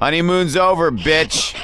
Honeymoon's over, bitch.